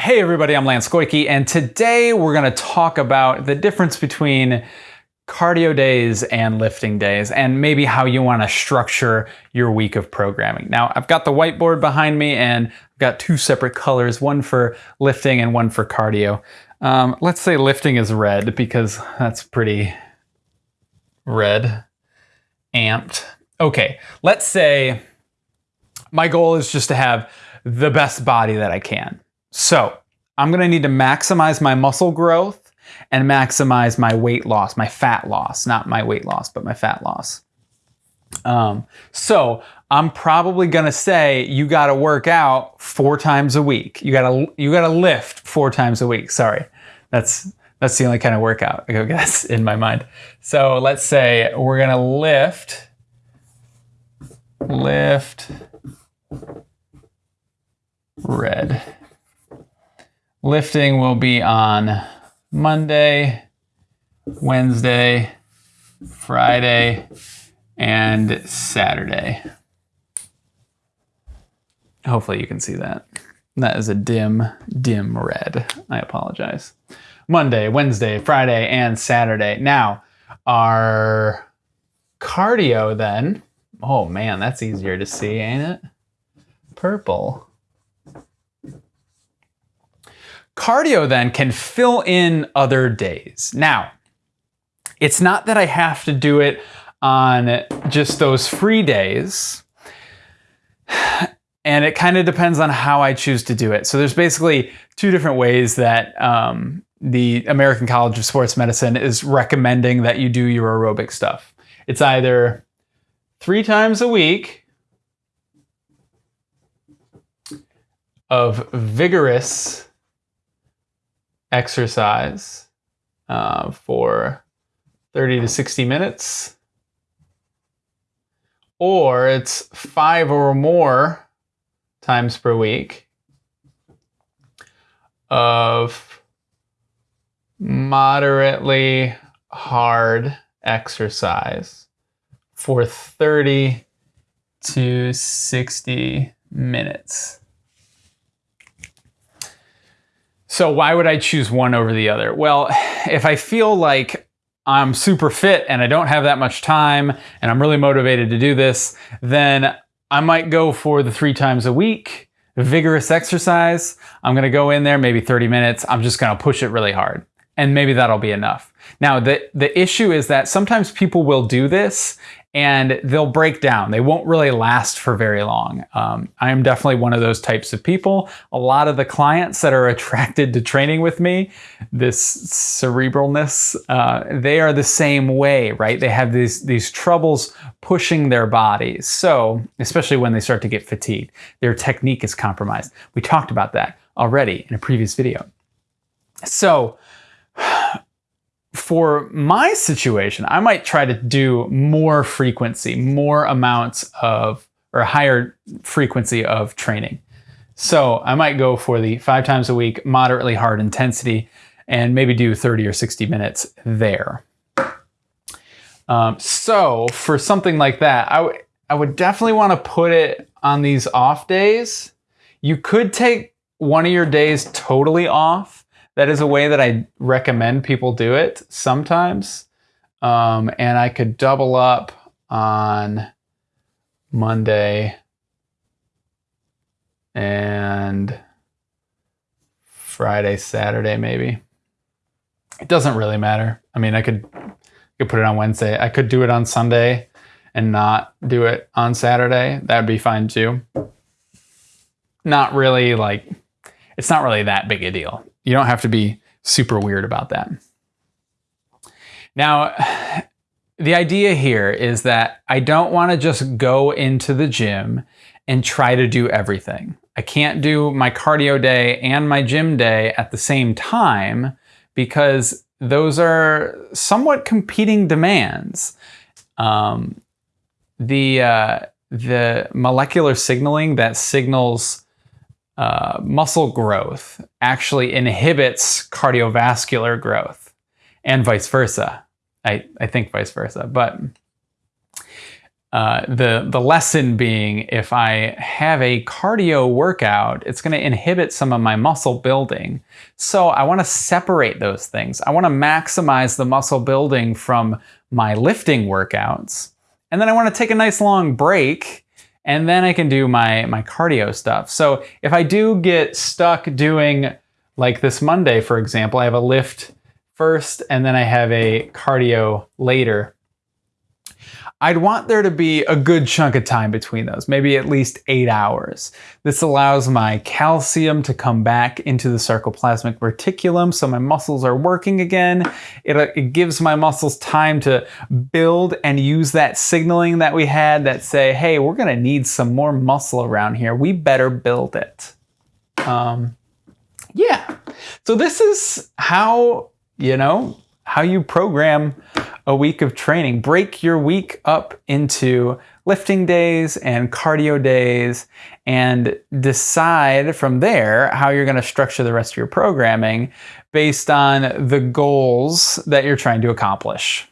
Hey everybody, I'm Lance Koike, and today we're going to talk about the difference between cardio days and lifting days, and maybe how you want to structure your week of programming. Now, I've got the whiteboard behind me, and I've got two separate colors, one for lifting and one for cardio. Um, let's say lifting is red because that's pretty red, amped. Okay, let's say my goal is just to have the best body that I can. So I'm gonna need to maximize my muscle growth and maximize my weight loss, my fat loss, not my weight loss, but my fat loss. Um, so I'm probably gonna say you gotta work out four times a week. You gotta you gotta lift four times a week. Sorry, that's that's the only kind of workout I guess in my mind. So let's say we're gonna lift, lift, red. Lifting will be on Monday, Wednesday, Friday, and Saturday. Hopefully you can see that. That is a dim, dim red. I apologize. Monday, Wednesday, Friday, and Saturday. Now, our cardio then, oh man, that's easier to see, ain't it? Purple. Cardio then can fill in other days. Now, it's not that I have to do it on just those free days. And it kind of depends on how I choose to do it. So there's basically two different ways that um, the American College of Sports Medicine is recommending that you do your aerobic stuff. It's either three times a week of vigorous exercise uh, for 30 to 60 minutes, or it's five or more times per week of moderately hard exercise for 30 to 60 minutes. So why would I choose one over the other? Well, if I feel like I'm super fit and I don't have that much time and I'm really motivated to do this, then I might go for the three times a week, vigorous exercise. I'm gonna go in there maybe 30 minutes. I'm just gonna push it really hard and maybe that'll be enough. Now, the, the issue is that sometimes people will do this and they'll break down. They won't really last for very long. Um, I am definitely one of those types of people. A lot of the clients that are attracted to training with me, this cerebralness, uh, they are the same way, right? They have these, these troubles pushing their bodies. So, especially when they start to get fatigued, their technique is compromised. We talked about that already in a previous video. So, for my situation, I might try to do more frequency, more amounts of, or higher frequency of training. So I might go for the five times a week, moderately hard intensity, and maybe do 30 or 60 minutes there. Um, so for something like that, I, I would definitely want to put it on these off days. You could take one of your days totally off that is a way that I recommend people do it sometimes. Um, and I could double up on Monday and Friday, Saturday, maybe. It doesn't really matter. I mean, I could, I could put it on Wednesday. I could do it on Sunday and not do it on Saturday. That'd be fine too. Not really like, it's not really that big a deal. You don't have to be super weird about that. Now, the idea here is that I don't want to just go into the gym and try to do everything. I can't do my cardio day and my gym day at the same time because those are somewhat competing demands. Um, the, uh, the molecular signaling that signals uh, muscle growth actually inhibits cardiovascular growth and vice versa. I, I think vice versa. But uh, the the lesson being if I have a cardio workout, it's going to inhibit some of my muscle building. So I want to separate those things. I want to maximize the muscle building from my lifting workouts, and then I want to take a nice long break, and then I can do my my cardio stuff. So if I do get stuck doing like this Monday, for example, I have a lift first, and then I have a cardio later I'd want there to be a good chunk of time between those, maybe at least eight hours. This allows my calcium to come back into the sarcoplasmic reticulum so my muscles are working again. It, uh, it gives my muscles time to build and use that signaling that we had that say, hey, we're gonna need some more muscle around here. We better build it. Um, yeah, so this is how, you know, how you program a week of training. Break your week up into lifting days and cardio days and decide from there how you're going to structure the rest of your programming based on the goals that you're trying to accomplish.